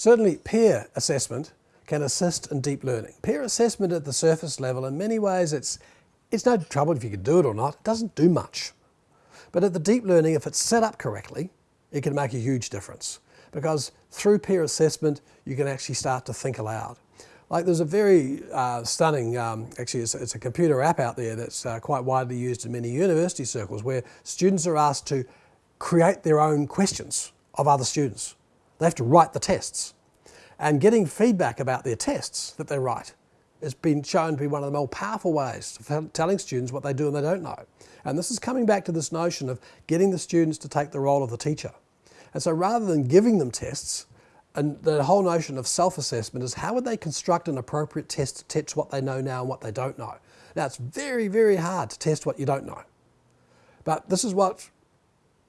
Certainly peer assessment can assist in deep learning. Peer assessment at the surface level, in many ways, it's, it's no trouble if you can do it or not. It doesn't do much. But at the deep learning, if it's set up correctly, it can make a huge difference. Because through peer assessment, you can actually start to think aloud. Like there's a very uh, stunning, um, actually it's, it's, a computer app out there that's uh, quite widely used in many university circles where students are asked to create their own questions of other students. They have to write the tests. And getting feedback about their tests that they write has been shown to be one of the more powerful ways of telling students what they do and they don't know. And this is coming back to this notion of getting the students to take the role of the teacher. And so rather than giving them tests, and the whole notion of self-assessment is how would they construct an appropriate test to test what they know now and what they don't know. Now it's very, very hard to test what you don't know. But this is what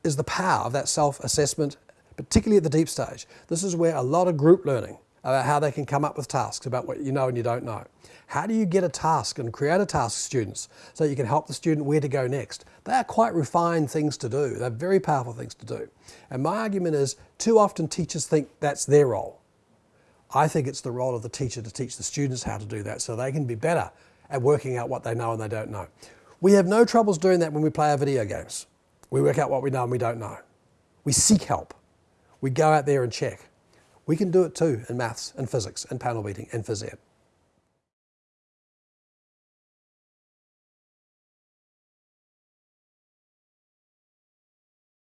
is the power of that self-assessment, particularly at the deep stage. This is where a lot of group learning about how they can come up with tasks about what you know and you don't know. How do you get a task and create a task students so you can help the student where to go next? They are quite refined things to do. They're very powerful things to do. And my argument is too often teachers think that's their role. I think it's the role of the teacher to teach the students how to do that so they can be better at working out what they know and they don't know. We have no troubles doing that when we play our video games. We work out what we know and we don't know. We seek help. We go out there and check. We can do it too in maths and physics and panel beating and phys ed.